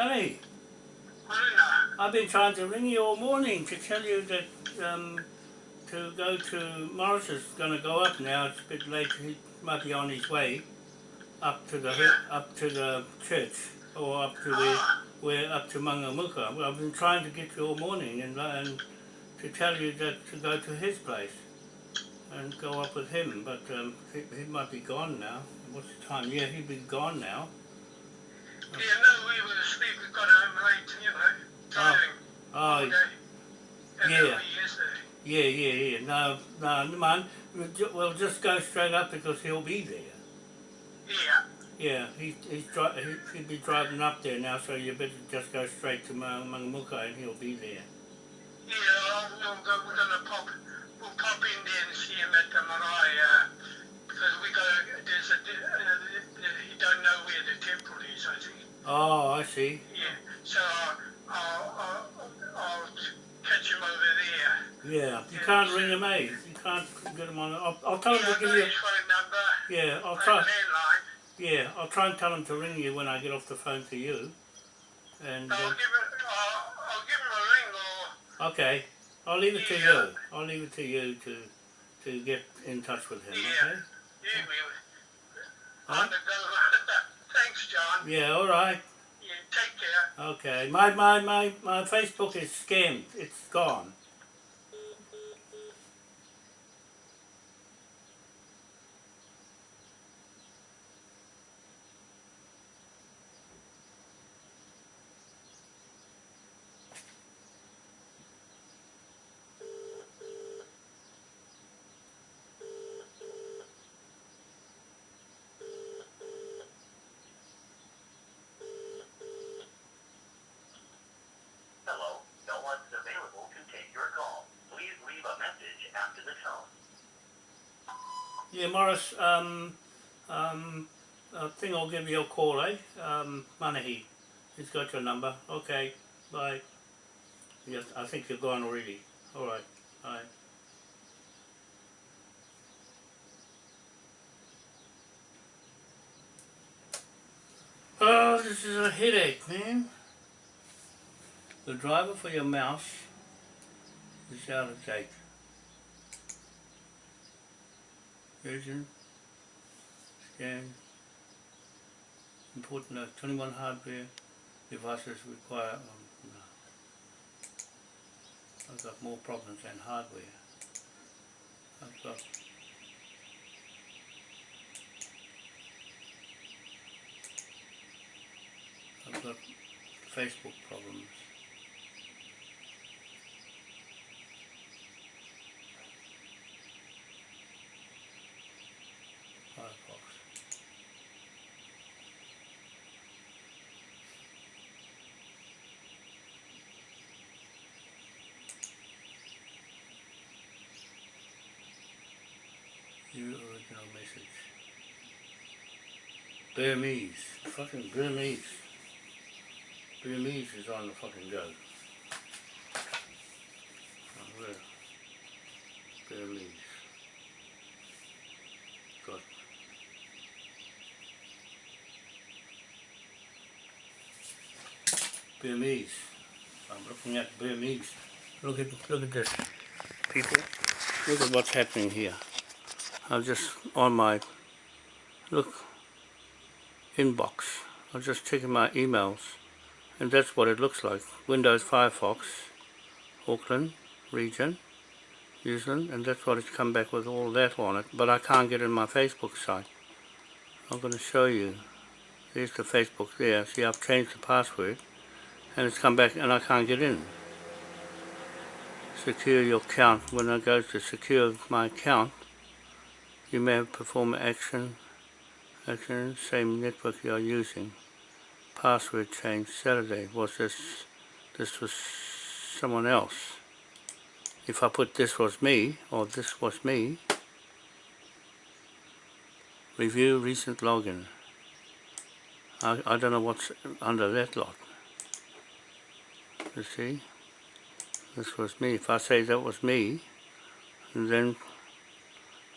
Hey, Marina. I've been trying to ring you all morning to tell you that um, to go to Morris is going to go up now. It's a bit late. He might be on his way up to the up to the church or up to where Ah, where up to Mangamuka. Well, I've been trying to get you all morning and, and to tell you that to go to his place and go up with him, but um, he, he might be gone now. What's the time? Yeah, he'd be gone now. Yeah, no, we were asleep. We got home late, you know, driving Oh, all day. And yeah. then we yesterday. Yeah, yeah, yeah. No, no, mind. We'll just go straight up because he'll be there. Yeah. Yeah, he, he's dri- he, he'll be driving up there now, so you better just go straight to Ma- Mangamuka and he'll be there. Yeah, I'll, we'll go, we're gonna pop see. Yeah, so I'll, I'll, I'll, I'll catch him over there. Yeah, you can't ring him, eh? You can't get him on. I'll, I'll tell him to give I've you. got his phone number, Yeah, I'll try. Yeah, I'll try and tell him to ring you when I get off the phone to you. And I'll uh, give him, I'll, I'll give him a ring or, okay, I'll leave it to you. I'll leave it to you to to get in touch with him. Yeah. Okay. yeah, we, Huh? Thanks, John. Yeah. All right. Okay. My my my my Facebook is scammed. It's gone. Hello, no one's available to take your call. Please leave a message after the tone. Yeah, Morris. Um, um, I think I'll give you a call, eh? Um, Manahi. He's got your number. Okay. Bye. Yes, I think you're gone already. All right. Bye. Oh, this is a headache, man. The driver for your mouse is out of date. Version, scan, important note, 21 hardware devices require, um, no. I've got more problems than hardware. I've got I've got Facebook problems. Firefox. New original message. Burmese. Fucking Burmese. Burmese is on the fucking go. Oh? Burmese. Got Burmese. I'm looking at Burmese. Look at look at this, people. Look at what's happening here. I'm just on my look inbox. I'm just checking my emails, and that's what it looks like. Windows Firefox, Auckland region, New Zealand, and that's what it's come back with all that on it. But I can't get in my Facebook site. I'm going to show you. There's the Facebook there. See, I've changed the password, and it's come back, and I can't get in. Secure your account. When I go to secure my account, you may have performed action, same network you are using. Password change Saturday. Was this, this was someone else. If I put this was me, or this was me, review recent login. I, I don't know what's under that lot. You see? This was me. If I say that was me, and then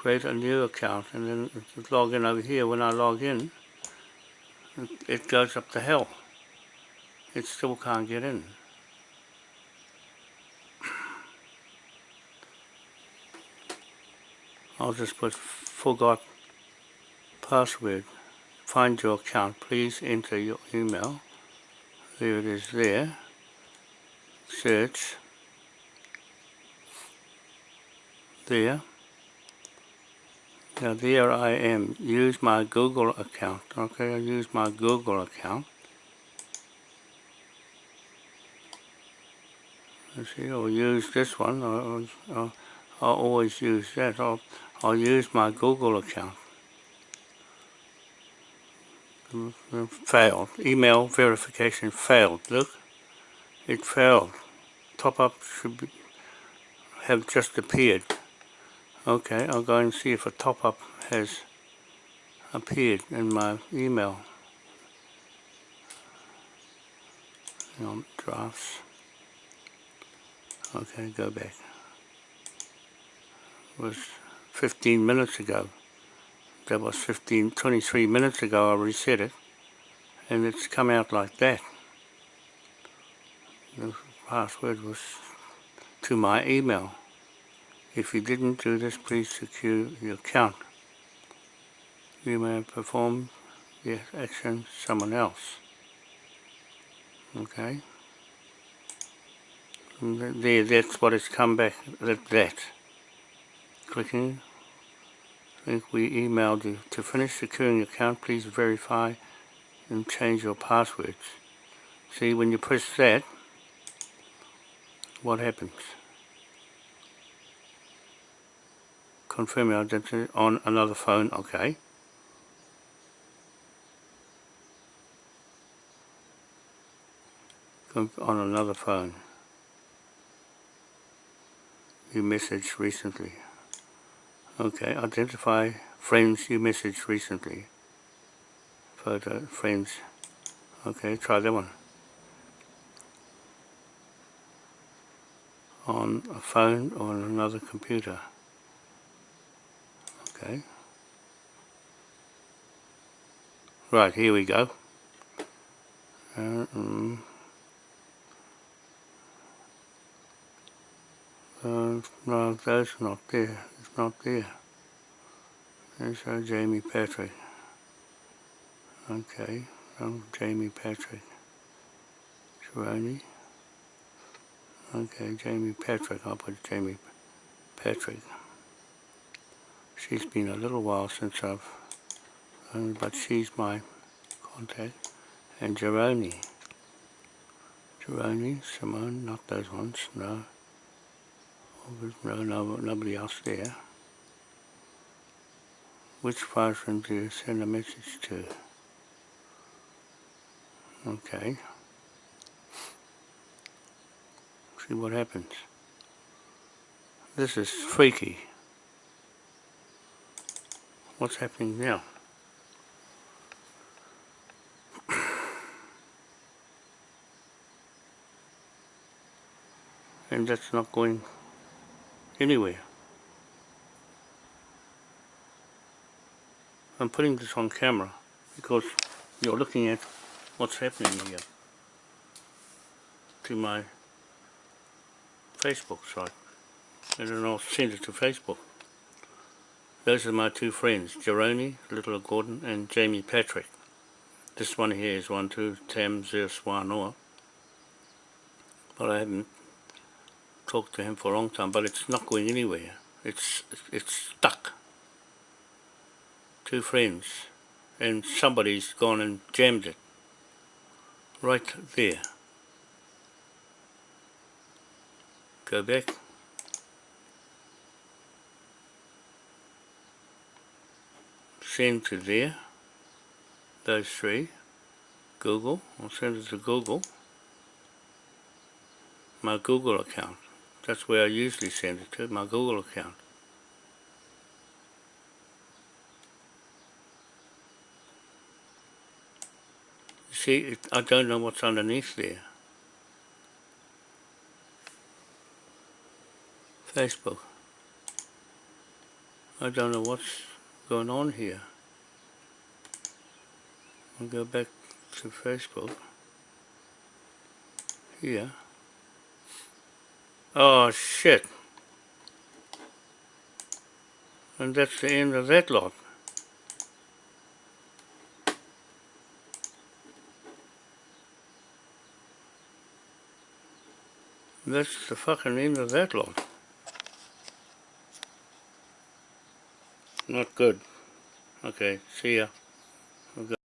create a new account and then log in over here. When I log in, it- goes up to hell. it still can't get in. I'll just put forgot password. Find your account. Please enter your email. There it is there. Search. There. Now there I am. Use my Google account. Okay, I use my Google account. Let's see, I'll use this one. I'll, I'll, I'll always use that. I'll, I'll use my Google account. Failed. Email verification failed. Look, it failed. Top up should be, have just appeared. Okay, I'll go and see if a top up has appeared in my email. Hang on, drafts. Okay, go back. It was 15 minutes ago. That was 15, 23 minutes ago I reset it. And it's come out like that. The password was to my email. If you didn't do this, please secure your account. You may perform the action someone else. Okay? There, that's what it's come back, that, that. Clicking. I think we emailed you. To finish securing your account, please verify and change your passwords. See, when you press that, what happens? Confirm your identity on another phone, okay. On another phone you messaged recently. Okay, identify friends you messaged recently. Photo, friends. Okay, try that one. On a phone or on another computer. Okay. Right, here we go. Uh, mm. Uh, no, that's not there. It's not there. There's uh, Jamie Patrick. Okay, um, Jamie Patrick. Sharoni. Okay, Jamie Patrick. I'll put Jamie Patrick. She's been a little while since I've, but she's my contact. And Jeroni. Jeroni, Simone, not those ones, no. No, no, nobody else there. Which person do you send a message to? Okay. See what happens. This is freaky. What's happening now? and that's not going anywhere. I'm putting this on camera because you're looking at what's happening here to my Facebook site and then I'll send it to Facebook. Those are my two friends, Jeroni, Little Gordon and Jamie Patrick. This one here is one two Tam Zeus Wanoa. But I haven't talked to him for a long time, but it's not going anywhere. It's it's stuck. Two friends, and somebody's gone and jammed it. Right there. Go back. To there. Those three. Google. I'll send it to Google. My Google account. That's where I usually send it to, my Google account. You see, it, I don't know what's underneath there. Facebook. I don't know what's going on here. Go back to Facebook. here. Oh shit. And that's the end of that lot. That's the fucking end of that lot. Not good. Okay, see ya.